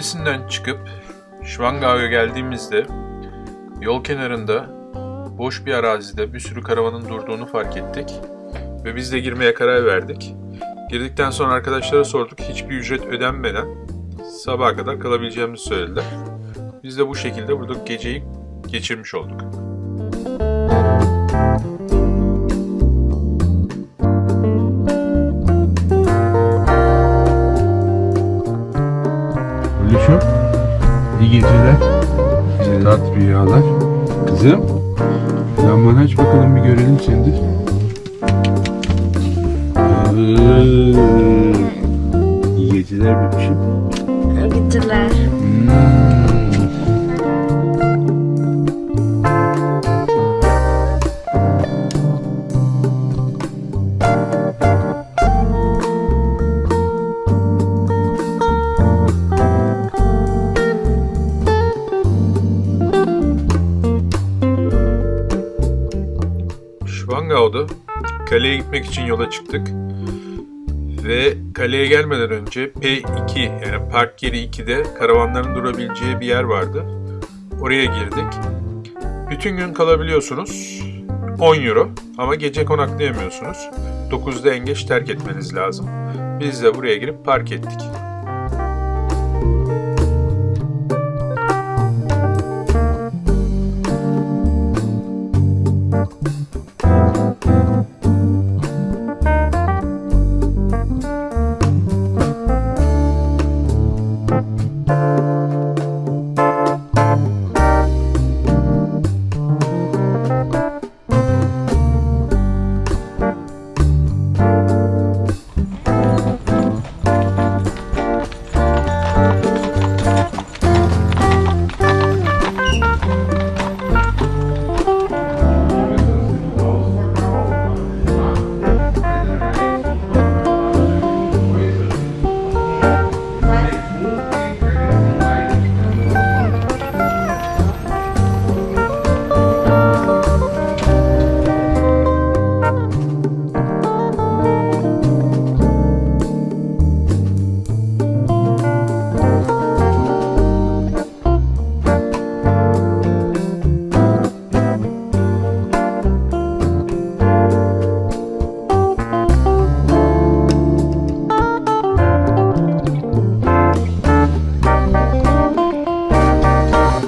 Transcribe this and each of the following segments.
Füsun'dan çıkıp Schwangau'ya geldiğimizde yol kenarında boş bir arazide bir sürü karavanın durduğunu fark ettik ve biz de girmeye karar verdik. Girdikten sonra arkadaşlara sorduk. Hiçbir ücret ödenmeden sabaha kadar kalabileceğimizi söylediler. Biz de bu şekilde burada geceyi geçirmiş olduk. İyi geceler. Tat rüyalar. Kızım. Lambanı aç bakalım bir görelim seni. Aa, İyi geceler bebişim. Gittiler. Hmm. Gitmek için yola çıktık. Ve kaleye gelmeden önce P2 yani park yeri 2'de karavanların durabileceği bir yer vardı. Oraya girdik. Bütün gün kalabiliyorsunuz. 10 euro ama gece konaklayamıyorsunuz. 9'da en geç terk etmeniz lazım. Biz de buraya girip park ettik.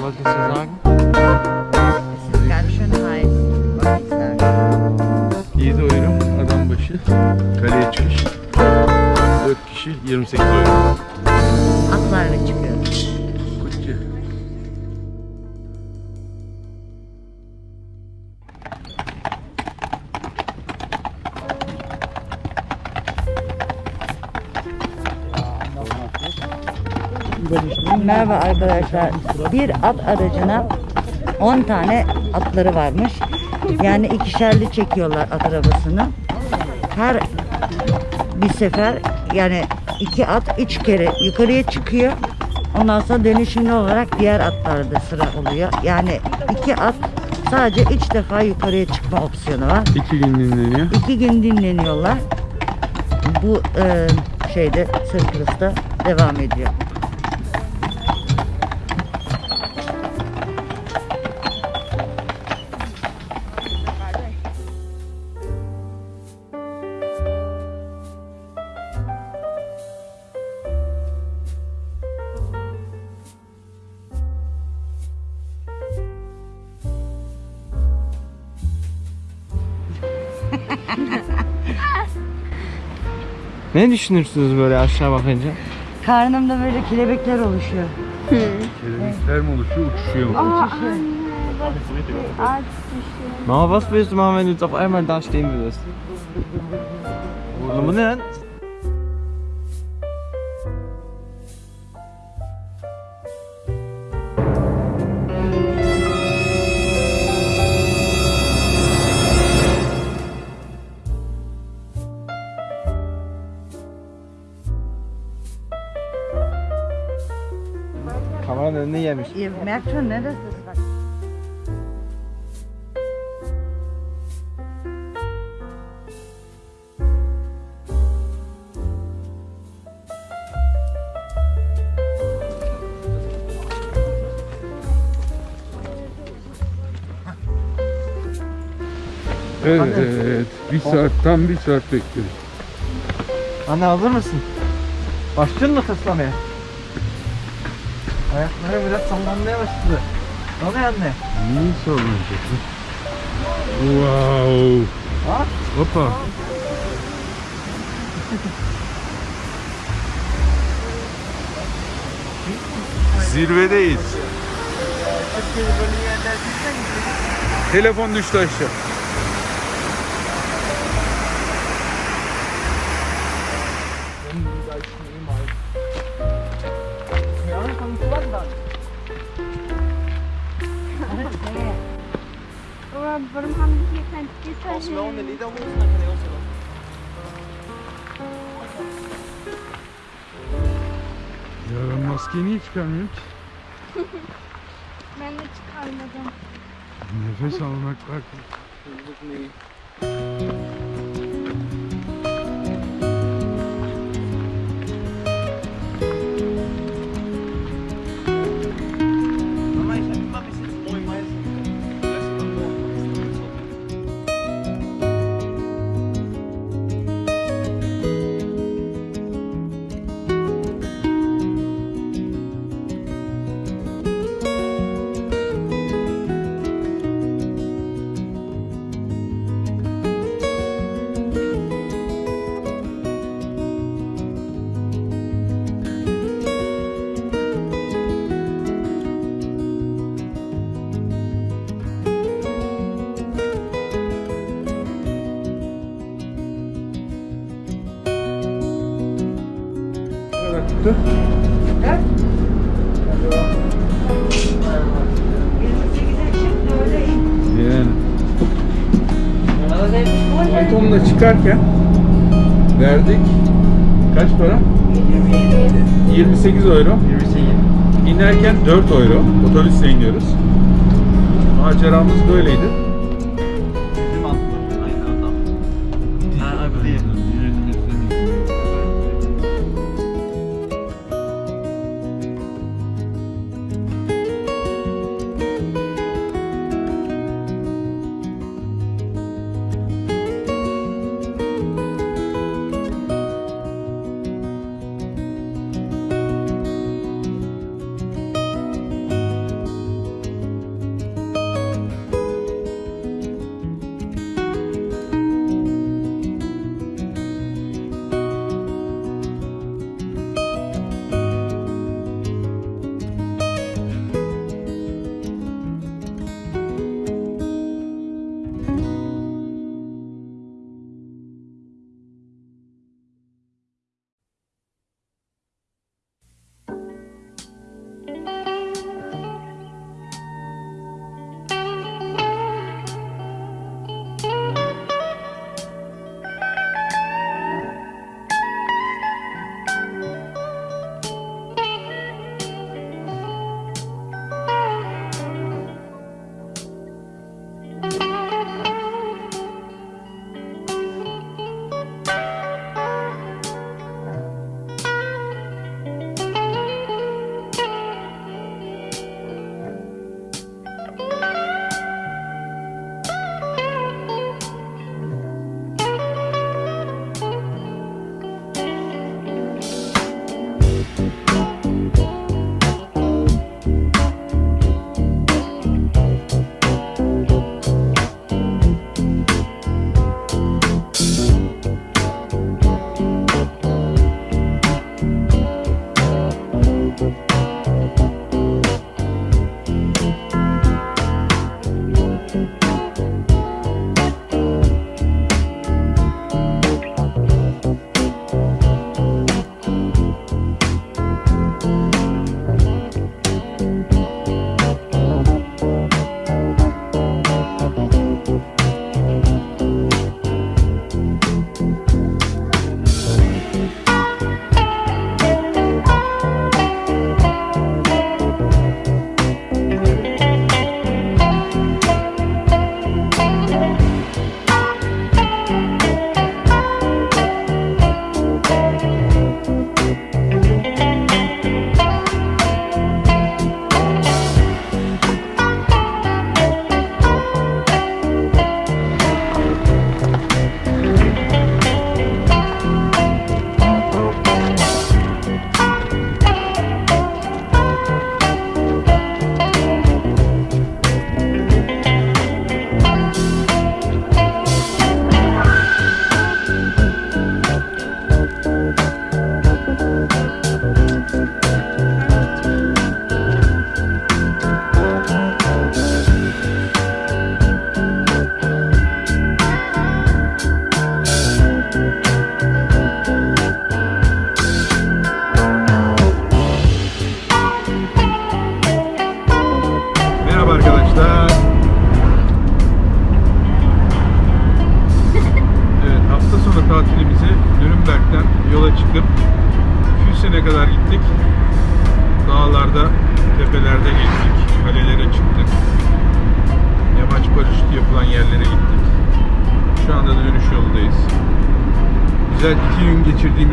Wolltest du sagen? Es ist ganz schön heiß, wollte ich sagen. 7 euro adam başı. Kaleye çıkış 4 kişi 28 euro. Merhaba arkadaşlar. Bir at aracına 10 tane atları varmış. Yani ikişerli çekiyorlar at arabasını. Her bir sefer yani iki at üç kere yukarıya çıkıyor. Ondan sonra dönüşümlü olarak diğer atlarda sıra oluyor. Yani iki at sadece üç defa yukarıya çıkma opsiyonu var. 2 gün dinleniyor. İki gün dinleniyorlar. Bu e, şeyde Sırkırıs'ta devam ediyor. Ne düşünürsünüz böyle aşağı bakınca? Karnımda böyle kelebekler oluşuyor. Kelebekler mi oluşuyor, uçuşuyor mu? Mama, was willst du machen, wenn du jetzt auf einmal da stehen würdest? Bu ne lan? demiş. Ihr merkt schon, ne, das was Evet. Bir saat tam bir saat bekliyoruz. Anne hazır mısın? Başladın mı tıslamaya? Ayakları biraz sallanmaya başladı. Ne oluyor anne? Niye sallanacak? Wow. Ha? Hoppa. Zirvedeyiz. Telefon düştü aşağı. Warum haben die hier kein Gitter? Ya ben maskeyi niye çıkarmıyorum ki? Ben de çıkarmadım. Nefes almak bak. Ne kadar tuttu? 28'e çıktı öyle in. Yani. Pantolonla çıkarken verdik. Kaç para? 28 euro. 28. İnerken 4 euro. Otobüsle iniyoruz. Maceramız böyleydi.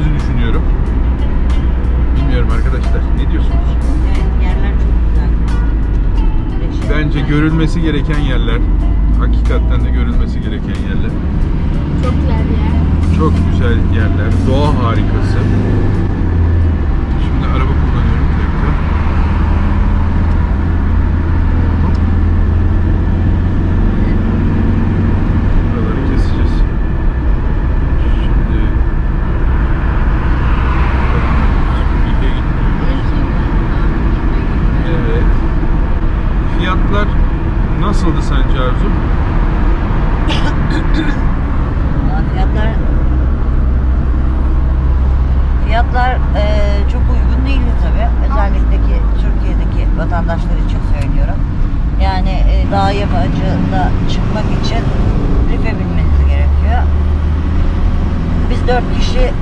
Gün geçirdiğimizi düşünüyorum. Bilmiyorum arkadaşlar. Ne diyorsunuz? Evet, yerler çok güzel. Bence görülmesi gereken yerler. Hakikaten de görülmesi gereken yerler. Çok güzel yer. Çok güzel yerler. Doğa harikası.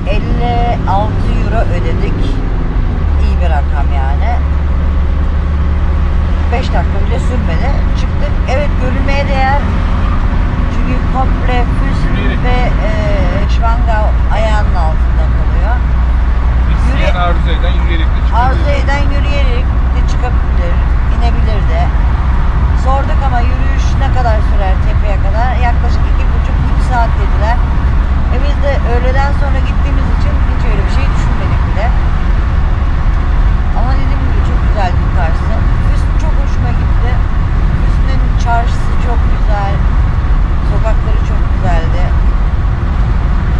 56 euro ödedik. İyi bir rakam yani. 5 dakika bile sürmedi. Çıktık. Evet görülmeye değer. Çünkü komple Füst ve e, Schwangau ayağının altında kalıyor. İsteyen Arzu eden yürüyerek de çıkabilir. Arzu eden yürüyerek de çıkabilir, inebilir de. Sorduk ama yürüyüş ne kadar sürer tepeye kadar? Yaklaşık iki buçuk üç saat dediler. E biz de öğleden sonra gittiğimiz için hiç öyle bir şey düşünmedik bile. Ama dediğim gibi çok güzeldi yukarısı. Füst çok hoşuma gitti. Füst'ün çarşısı çok güzel. Sokakları çok güzeldi.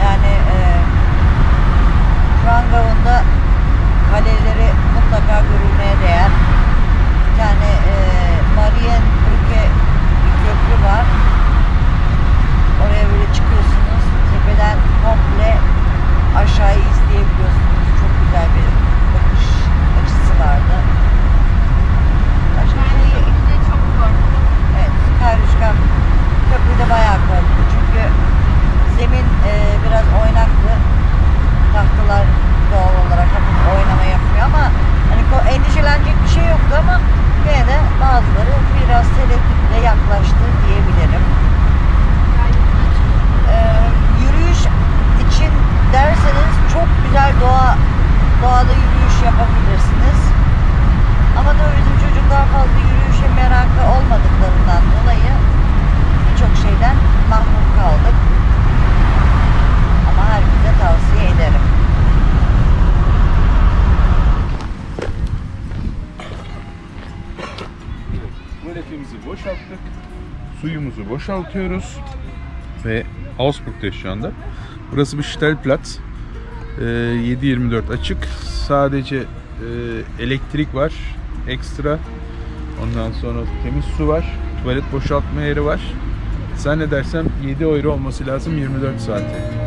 Yani e, şu an Gavun'da kaleleri mutlaka görülmeye değer. Bir tane e, Marienbrücke bir köprü var. Oraya böyle çıkıyorsunuz. Tepeden komple aşağıyı izleyebiliyorsunuz. Çok güzel bir bakış açısı vardı. Başka Ben şey de çok korktum. Evet, Kayruşkan köprüde bayağı korktu çünkü zemin e, biraz oynaktı. Tahtalar doğal olarak hafif oynama yapıyor ama hani ko- endişelenecek bir şey yoktu ama yine de bazıları biraz tereddütle yaklaştı diyebilirim. E, yürüyüş için derseniz çok güzel doğa doğada yürüyüş yapabilirsiniz. Ama tabii bizim çocuklar fazla yürüyüşe merakı olmadıklarından dolayı birçok şeyden mahrum kaldık. Ama herkese tavsiye ederim. Tuvaletimizi boşalttık. Suyumuzu boşaltıyoruz. Ve Augsburg'dayız şu anda. Burası bir Stellplatz. Ee, 7-24 açık. Sadece e, elektrik var. Ekstra. Ondan sonra temiz su var. Tuvalet boşaltma yeri var. Zannedersem 7 euro olması lazım 24 saate.